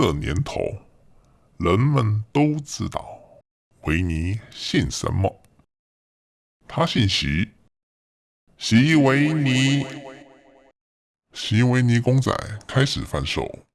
这年头人们都知道维尼姓什么。他姓席席维尼席维尼公仔开始贩售